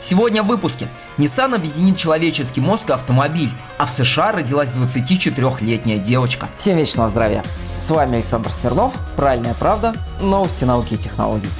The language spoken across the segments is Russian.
Сегодня в выпуске. Nissan объединит человеческий мозг и автомобиль, а в США родилась 24-летняя девочка. Всем вечного здравия! С вами Александр Смирнов, Правильная правда, новости науки и технологий.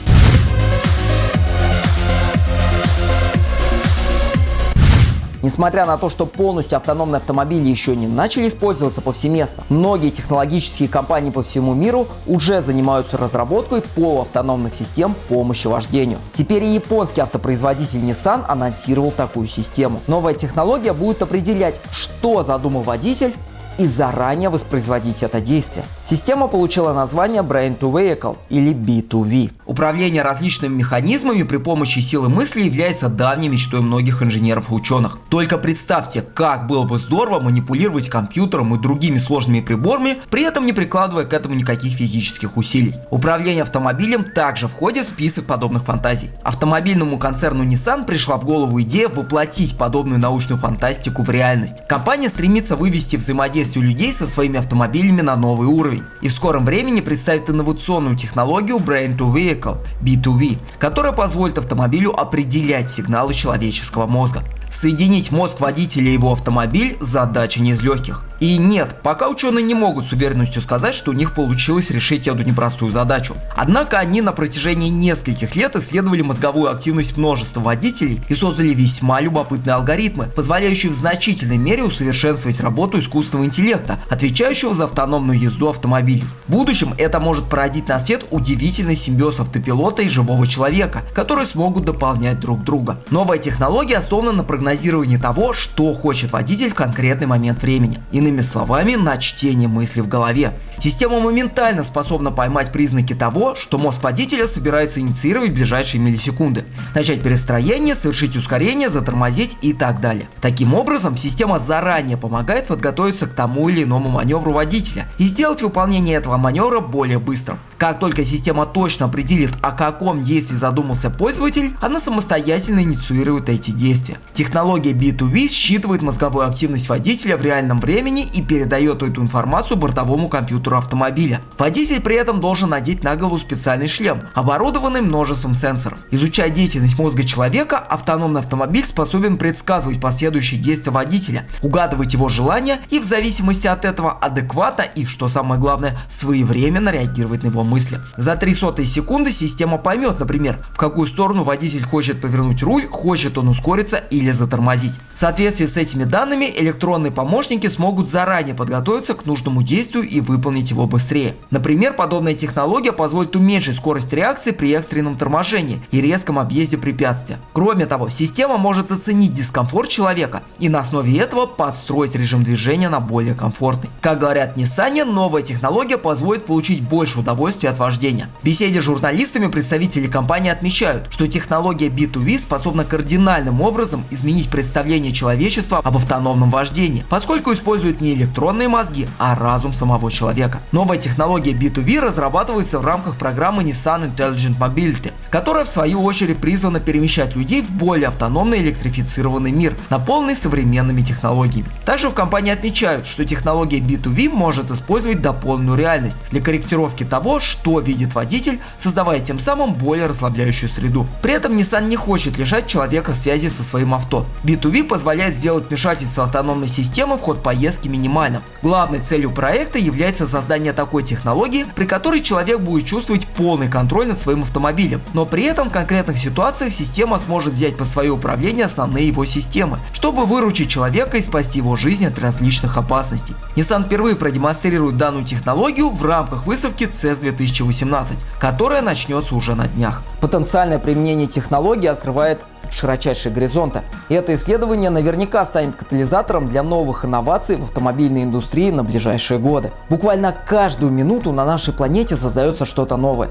Несмотря на то, что полностью автономные автомобили еще не начали использоваться повсеместно, многие технологические компании по всему миру уже занимаются разработкой полуавтономных систем помощи вождению. Теперь и японский автопроизводитель Nissan анонсировал такую систему. Новая технология будет определять, что задумал водитель и заранее воспроизводить это действие. Система получила название Brain to Vehicle или B2V. Управление различными механизмами при помощи силы мысли является давней мечтой многих инженеров и ученых. Только представьте, как было бы здорово манипулировать компьютером и другими сложными приборами, при этом не прикладывая к этому никаких физических усилий. Управление автомобилем также входит в список подобных фантазий. Автомобильному концерну Nissan пришла в голову идея воплотить подобную научную фантастику в реальность. Компания стремится вывести взаимодействие взаимодействию людей со своими автомобилями на новый уровень и в скором времени представит инновационную технологию Brain to Vehicle B2V, которая позволит автомобилю определять сигналы человеческого мозга. Соединить мозг водителя и его автомобиль – задача не из легких. И нет, пока ученые не могут с уверенностью сказать, что у них получилось решить эту непростую задачу. Однако они на протяжении нескольких лет исследовали мозговую активность множества водителей и создали весьма любопытные алгоритмы, позволяющие в значительной мере усовершенствовать работу искусственного интеллекта, отвечающего за автономную езду автомобилей. В будущем это может породить на свет удивительный симбиоз автопилота и живого человека, которые смогут дополнять друг друга. Новая технология основана на прогнозировании того, что хочет водитель в конкретный момент времени. Иными Иными словами, на чтение мысли в голове. Система моментально способна поймать признаки того, что мозг водителя собирается инициировать ближайшие миллисекунды, начать перестроение, совершить ускорение, затормозить и так далее. Таким образом, система заранее помогает подготовиться к тому или иному маневру водителя и сделать выполнение этого маневра более быстрым. Как только система точно определит, о каком действии задумался пользователь, она самостоятельно инициирует эти действия. Технология B2V считывает мозговую активность водителя в реальном времени времени и передает эту информацию бортовому компьютеру автомобиля. Водитель при этом должен надеть на голову специальный шлем, оборудованный множеством сенсоров. Изучая деятельность мозга человека, автономный автомобиль способен предсказывать последующие действия водителя, угадывать его желания и в зависимости от этого адекватно и, что самое главное, своевременно реагировать на его мысли. За 3 сотые секунды система поймет, например, в какую сторону водитель хочет повернуть руль, хочет он ускориться или затормозить. В соответствии с этими данными электронные помощники смогут заранее подготовиться к нужному действию и выполнить его быстрее. Например, подобная технология позволит уменьшить скорость реакции при экстренном торможении и резком объезде препятствия. Кроме того, система может оценить дискомфорт человека и на основе этого подстроить режим движения на более комфортный. Как говорят Nissan, новая технология позволит получить больше удовольствия от вождения. В беседе с журналистами представители компании отмечают, что технология B2V способна кардинальным образом изменить представление человечества об автономном вождении, поскольку использует не электронные мозги, а разум самого человека. Новая технология B2V разрабатывается в рамках программы Nissan Intelligent Mobility, которая в свою очередь призвана перемещать людей в более автономный электрифицированный мир, наполненный современными технологиями. Также в компании отмечают, что технология B2V может использовать дополненную реальность для корректировки того, что видит водитель, создавая тем самым более расслабляющую среду. При этом Nissan не хочет лишать человека связи со своим авто. B2V позволяет сделать вмешательство автономной системы в ход поездки минимальным. Главной целью проекта является создание такой технологии, при которой человек будет чувствовать полный контроль над своим автомобилем, но при этом в конкретных ситуациях система сможет взять под свое управление основные его системы, чтобы выручить человека и спасти его жизнь от различных опасностей. Nissan впервые продемонстрирует данную технологию в рамках выставки CES 2018, которая начнется уже на днях. Потенциальное применение технологии открывает широчайшие горизонты. И это исследование наверняка станет катализатором для новых инноваций в автомобильной индустрии на ближайшие годы. Буквально каждую минуту на нашей планете создается что-то новое.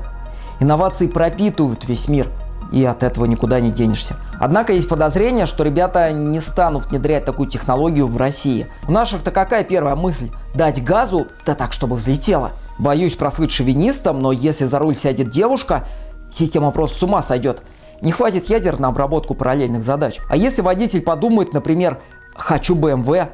Инновации пропитывают весь мир, и от этого никуда не денешься. Однако есть подозрение, что ребята не станут внедрять такую технологию в России. У наших-то какая первая мысль? Дать газу, да так, чтобы взлетело. Боюсь прослыть шовинистом, но если за руль сядет девушка, система просто с ума сойдет. Не хватит ядер на обработку параллельных задач. А если водитель подумает, например, «хочу BMW»,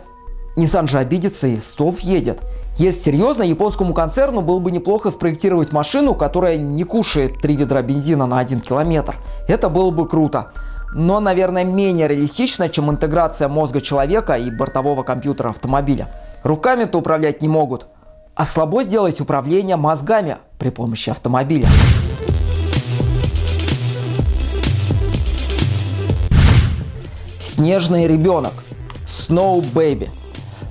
Nissan же обидится и стов едет. Если серьезно, японскому концерну было бы неплохо спроектировать машину, которая не кушает 3 ведра бензина на 1 километр. Это было бы круто. но, наверное, менее реалистично, чем интеграция мозга человека и бортового компьютера автомобиля. Руками-то управлять не могут, а слабо сделать управление мозгами при помощи автомобиля. Снежный ребенок. Snow Baby.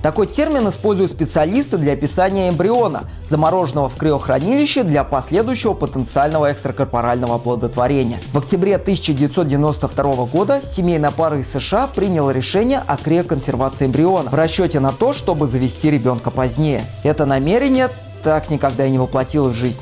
Такой термин используют специалисты для описания эмбриона, замороженного в криохранилище для последующего потенциального экстракорпорального оплодотворения. В октябре 1992 года семейная пара из США приняла решение о криоконсервации эмбриона в расчете на то, чтобы завести ребенка позднее. Это намерение так никогда и не воплотилось в жизнь.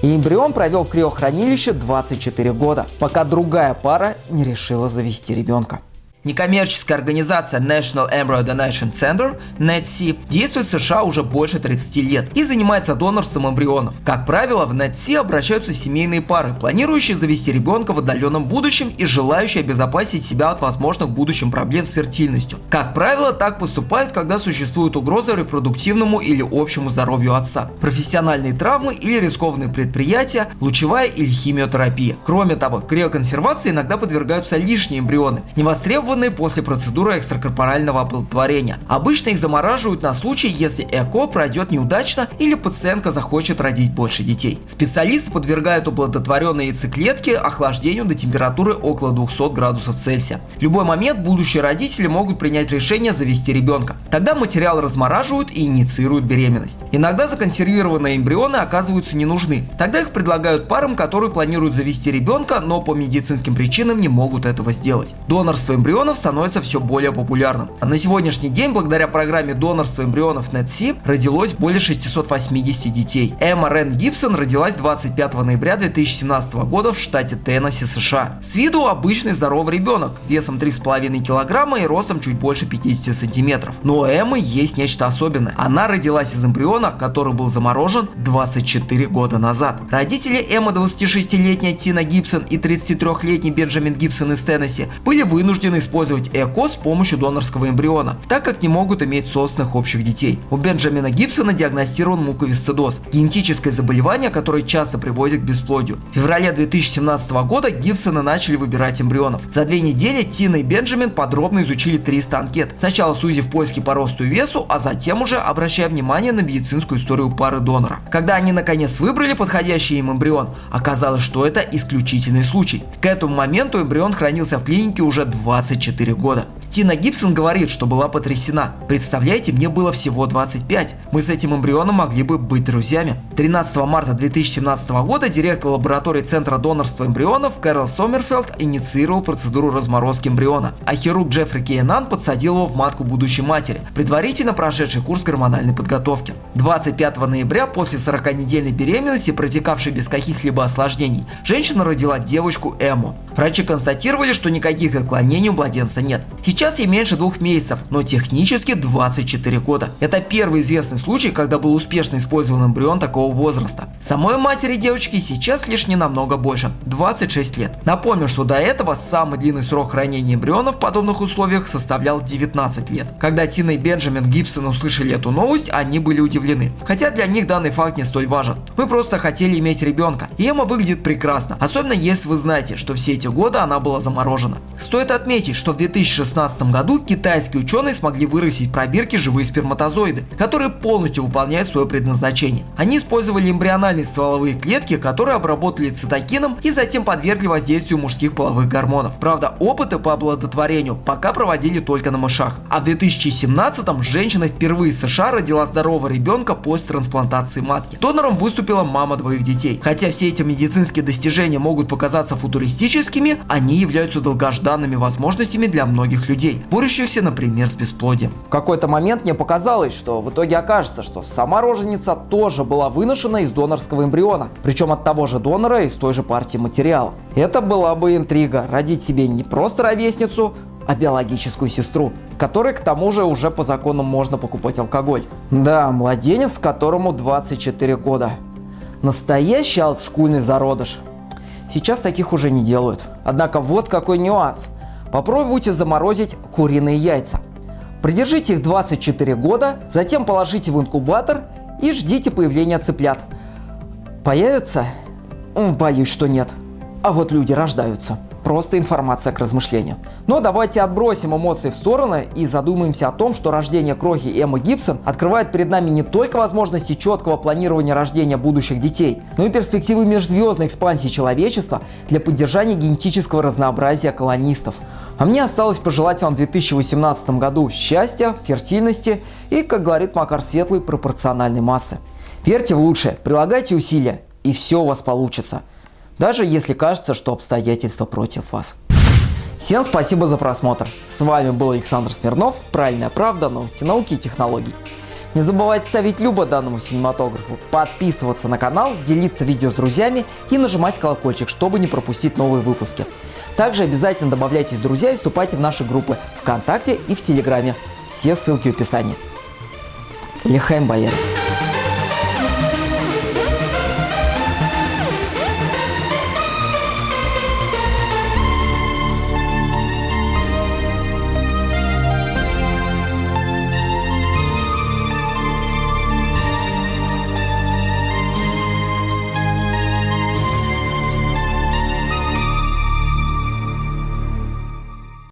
И эмбрион провел в криохранилище 24 года, пока другая пара не решила завести ребенка. Некоммерческая организация National Embryo Donation Center, NETC, действует в США уже больше 30 лет и занимается донорством эмбрионов. Как правило, в NETC обращаются семейные пары, планирующие завести ребенка в отдаленном будущем и желающие обезопасить себя от возможных в будущем проблем с фертильностью. Как правило, так поступают, когда существует угроза репродуктивному или общему здоровью отца, профессиональные травмы или рискованные предприятия, лучевая или химиотерапия. Кроме того, криоконсервации иногда подвергаются лишние эмбрионы, невостребованные образованные после процедуры экстракорпорального оплодотворения. Обычно их замораживают на случай, если ЭКО пройдет неудачно или пациентка захочет родить больше детей. Специалисты подвергают оплодотворенные яйцеклетки охлаждению до температуры около 200 градусов Цельсия. В любой момент будущие родители могут принять решение завести ребенка. Тогда материал размораживают и инициируют беременность. Иногда законсервированные эмбрионы оказываются не нужны. Тогда их предлагают парам, которые планируют завести ребенка, но по медицинским причинам не могут этого сделать. Донорство эмбрионов эмбрионов становится все более популярным. А на сегодняшний день, благодаря программе донорства эмбрионов NetSea, родилось более 680 детей. Эмма Рен Гибсон родилась 25 ноября 2017 года в штате Теннесси, США. С виду обычный здоровый ребенок, весом 3,5 килограмма и ростом чуть больше 50 сантиметров. Но у Эммы есть нечто особенное. Она родилась из эмбриона, который был заморожен 24 года назад. Родители Эммы 26-летняя Тина Гибсон и 33-летний Бенджамин Гибсон из Теннесси были вынуждены использовать ЭКО с помощью донорского эмбриона, так как не могут иметь собственных общих детей. У Бенджамина Гибсона диагностирован муковисцидоз – генетическое заболевание, которое часто приводит к бесплодию. В феврале 2017 года Гибсона начали выбирать эмбрионов. За две недели Тина и Бенджамин подробно изучили 300 анкет, сначала сузив поиски по росту и весу, а затем уже обращая внимание на медицинскую историю пары донора. Когда они наконец выбрали подходящий им эмбрион, оказалось, что это исключительный случай. К этому моменту эмбрион хранился в клинике уже 20 24 года. Тина Гибсон говорит, что была потрясена. Представляете, мне было всего 25. Мы с этим эмбрионом могли бы быть друзьями. 13 марта 2017 года директор лаборатории Центра донорства эмбрионов Кэрол Сомерфелд инициировал процедуру разморозки эмбриона, а хирург Джеффри Кейнан подсадил его в матку будущей матери, предварительно прошедший курс гормональной подготовки. 25 ноября после 40-недельной беременности, протекавшей без каких-либо осложнений, женщина родила девочку Эму. Врачи констатировали, что никаких отклонений у младенца нет. Сейчас ей меньше двух месяцев, но технически 24 года. Это первый известный случай, когда был успешно использован эмбрион такого возраста. Самой матери девочки сейчас лишь не намного больше – 26 лет. Напомню, что до этого самый длинный срок хранения эмбриона в подобных условиях составлял 19 лет. Когда Тина и Бенджамин Гибсон услышали эту новость, они были удивлены. Хотя для них данный факт не столь важен. Мы просто хотели иметь ребенка. И Эмма выглядит прекрасно, особенно если вы знаете, что все эти годы она была заморожена. Стоит отметить, что в 2016 2016 году китайские ученые смогли вырастить пробирки живые сперматозоиды, которые полностью выполняют свое предназначение. Они использовали эмбриональные стволовые клетки, которые обработали цитокином и затем подвергли воздействию мужских половых гормонов. Правда, опыты по оплодотворению пока проводили только на мышах. А в 2017 женщина впервые в США родила здорового ребенка после трансплантации матки. Донором выступила мама двоих детей. Хотя все эти медицинские достижения могут показаться футуристическими, они являются долгожданными возможностями для многих людей людей, борющихся, например, с бесплодием. В какой-то момент мне показалось, что в итоге окажется, что сама роженица тоже была выношена из донорского эмбриона, причем от того же донора из той же партии материала. Это была бы интрига, родить себе не просто ровесницу, а биологическую сестру, которой к тому же уже по закону можно покупать алкоголь. Да, младенец, которому 24 года. Настоящий олдскульный зародыш. Сейчас таких уже не делают. Однако вот какой нюанс. Попробуйте заморозить куриные яйца. Придержите их 24 года, затем положите в инкубатор и ждите появления цыплят. Появятся? Боюсь, что нет. А вот люди рождаются. Просто информация к размышлению. Но давайте отбросим эмоции в сторону и задумаемся о том, что рождение крохи Эммы Гибсон открывает перед нами не только возможности четкого планирования рождения будущих детей, но и перспективы межзвездной экспансии человечества для поддержания генетического разнообразия колонистов. А мне осталось пожелать вам в 2018 году счастья, фертильности и, как говорит Макар Светлый, пропорциональной массы. Верьте в лучшее, прилагайте усилия, и все у вас получится. Даже если кажется, что обстоятельства против вас. Всем спасибо за просмотр. С вами был Александр Смирнов, Правильная правда, новости науки и технологий. Не забывайте ставить любо данному синематографу, подписываться на канал, делиться видео с друзьями и нажимать колокольчик, чтобы не пропустить новые выпуски. Также обязательно добавляйтесь в друзья и вступайте в наши группы ВКонтакте и в Телеграме. Все ссылки в описании. Лихаем Боярин.